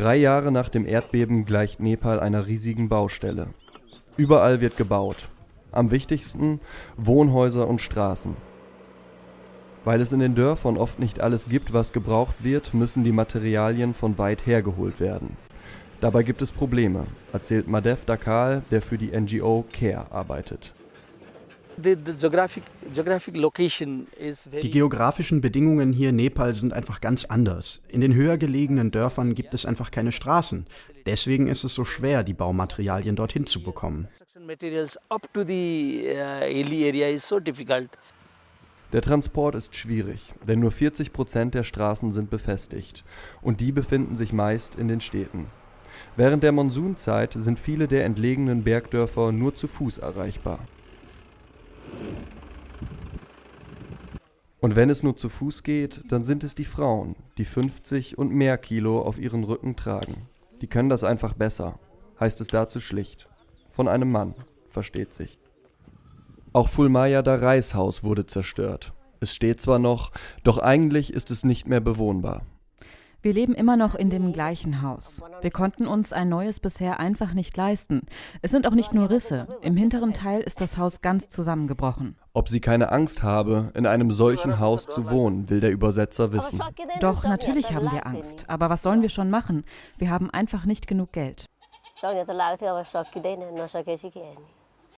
Drei Jahre nach dem Erdbeben gleicht Nepal einer riesigen Baustelle. Überall wird gebaut. Am wichtigsten Wohnhäuser und Straßen. Weil es in den Dörfern oft nicht alles gibt, was gebraucht wird, müssen die Materialien von weit hergeholt werden. Dabei gibt es Probleme, erzählt Madev Dakal, der für die NGO CARE arbeitet. Die geografischen Bedingungen hier in Nepal sind einfach ganz anders. In den höher gelegenen Dörfern gibt es einfach keine Straßen. Deswegen ist es so schwer, die Baumaterialien dorthin zu bekommen. Der Transport ist schwierig, denn nur 40 Prozent der Straßen sind befestigt und die befinden sich meist in den Städten. Während der Monsunzeit sind viele der entlegenen Bergdörfer nur zu Fuß erreichbar. Und wenn es nur zu Fuß geht, dann sind es die Frauen, die 50 und mehr Kilo auf ihren Rücken tragen. Die können das einfach besser, heißt es dazu schlicht. Von einem Mann, versteht sich. Auch Fulmaya da Reishaus wurde zerstört. Es steht zwar noch, doch eigentlich ist es nicht mehr bewohnbar. Wir leben immer noch in dem gleichen Haus. Wir konnten uns ein neues bisher einfach nicht leisten. Es sind auch nicht nur Risse. Im hinteren Teil ist das Haus ganz zusammengebrochen. Ob sie keine Angst habe, in einem solchen Haus zu wohnen, will der Übersetzer wissen. Doch, natürlich haben wir Angst. Aber was sollen wir schon machen? Wir haben einfach nicht genug Geld.